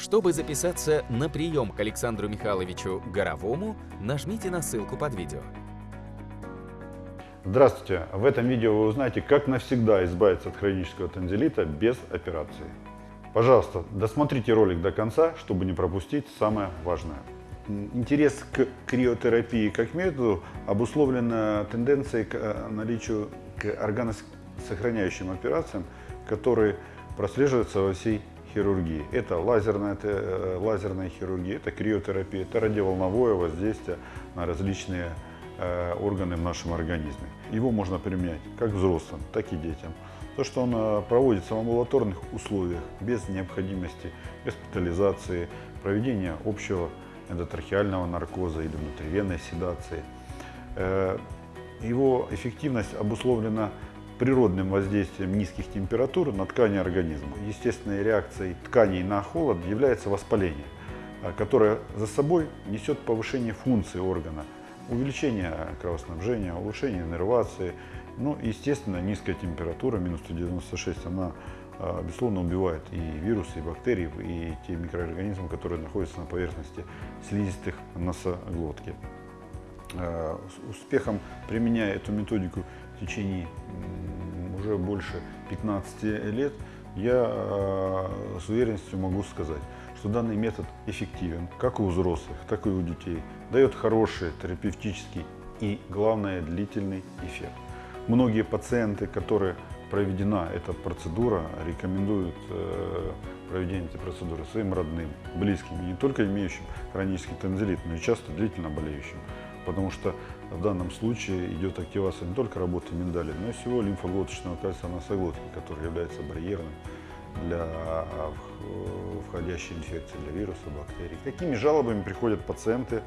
Чтобы записаться на прием к Александру Михайловичу Горовому, нажмите на ссылку под видео. Здравствуйте! В этом видео вы узнаете, как навсегда избавиться от хронического танзелита без операции. Пожалуйста, досмотрите ролик до конца, чтобы не пропустить самое важное. Интерес к криотерапии как методу обусловлен тенденцией к э, наличию к органосохраняющим операциям, которые прослеживаются во всей хирургии. Это лазерная, это лазерная хирургия, это криотерапия, это радиоволновое воздействие на различные Э, органы в нашем организме. Его можно применять как взрослым, так и детям. То, что он проводится в амбулаторных условиях, без необходимости госпитализации, проведения общего эндотрахеального наркоза или внутривенной седации. Э, его эффективность обусловлена природным воздействием низких температур на ткани организма. Естественной реакцией тканей на холод является воспаление, которое за собой несет повышение функции органа, увеличение кровоснабжения, улучшение иннервации. Ну, естественно, низкая температура, минус 196, она, а, безусловно, убивает и вирусы, и бактерии, и те микроорганизмы, которые находятся на поверхности слизистых носоглотки. А, с успехом применяя эту методику в течение уже больше 15 лет, я а, с уверенностью могу сказать, что данный метод эффективен как у взрослых, так и у детей, дает хороший терапевтический и, главное, длительный эффект. Многие пациенты, которые проведена эта процедура, рекомендуют э, проведение этой процедуры своим родным, близким, не только имеющим хронический танзелит, но и часто длительно болеющим. Потому что в данном случае идет активация не только работы миндали, но и всего лимфоглоточного кольца носоглотки, который является барьерным для входящей инфекции, для вируса, бактерий. Какими жалобами приходят пациенты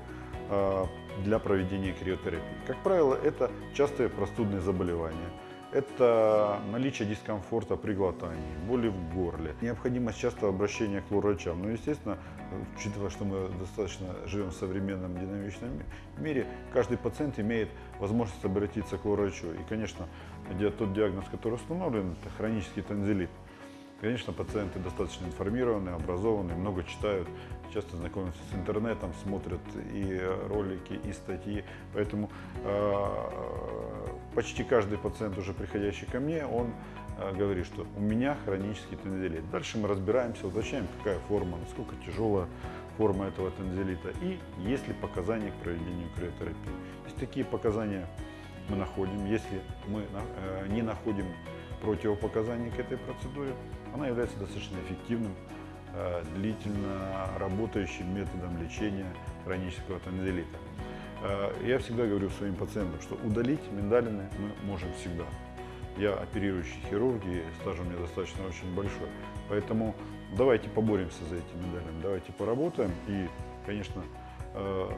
а, для проведения криотерапии? Как правило, это частые простудные заболевания, это наличие дискомфорта при глотании, боли в горле, необходимость частого обращения к врачам. Ну, естественно, учитывая, что мы достаточно живем в современном динамичном мире, каждый пациент имеет возможность обратиться к врачу. И, конечно, тот диагноз, который установлен, это хронический танзелит. Конечно, пациенты достаточно информированы, образованы, много читают, часто знакомятся с интернетом, смотрят и ролики, и статьи. Поэтому э, почти каждый пациент, уже приходящий ко мне, он э, говорит, что у меня хронический тензилит. Дальше мы разбираемся, уточняем, какая форма, насколько тяжелая форма этого тензилита и есть ли показания к проведению криотерапии. Если такие показания мы находим, если мы э, не находим противопоказаний к этой процедуре, она является достаточно эффективным, э, длительно работающим методом лечения хронического тонзиллита. Э, я всегда говорю своим пациентам, что удалить миндалины мы можем всегда. Я оперирующий хирург, и стаж у меня достаточно очень большой. Поэтому давайте поборемся за эти миндалины, давайте поработаем. И, конечно, э,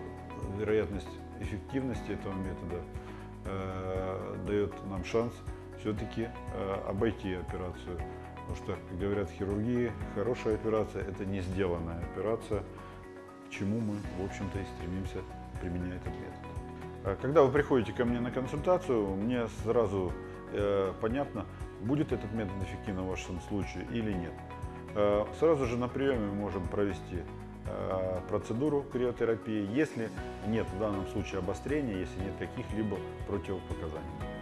вероятность эффективности этого метода дает нам шанс все-таки обойти операцию Потому что, как говорят хирургии, хорошая операция – это не сделанная операция, к чему мы, в общем-то, и стремимся применять этот метод. А когда вы приходите ко мне на консультацию, мне сразу э, понятно, будет этот метод эффективным в вашем случае или нет. Э, сразу же на приеме мы можем провести э, процедуру криотерапии, если нет в данном случае обострения, если нет каких-либо противопоказаний.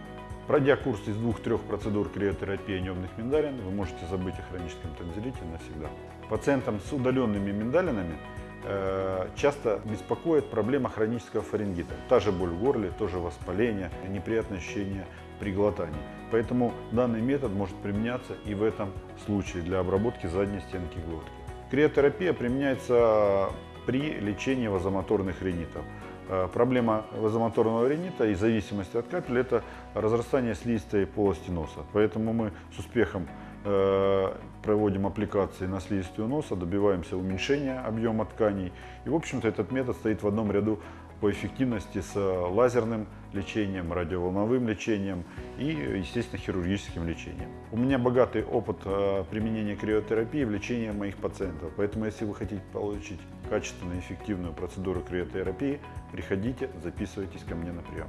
Пройдя курс из двух-трех процедур криотерапии небных миндалин, вы можете забыть о хроническом танзелите навсегда. Пациентам с удаленными миндалинами э, часто беспокоит проблема хронического фарингита. Та же боль в горле, тоже воспаление, неприятное ощущение при глотании. Поэтому данный метод может применяться и в этом случае для обработки задней стенки глотки. Криотерапия применяется при лечении вазомоторных ринитов. Э, проблема вазомоторного ринита и зависимости от капель – это разрастание слизистой полости носа. Поэтому мы с успехом проводим аппликации на слизистую носа, добиваемся уменьшения объема тканей. И, в общем-то, этот метод стоит в одном ряду по эффективности с лазерным лечением, радиоволновым лечением и, естественно, хирургическим лечением. У меня богатый опыт э, применения криотерапии в лечении моих пациентов, поэтому если вы хотите получить качественную эффективную процедуру криотерапии, приходите, записывайтесь ко мне на прием.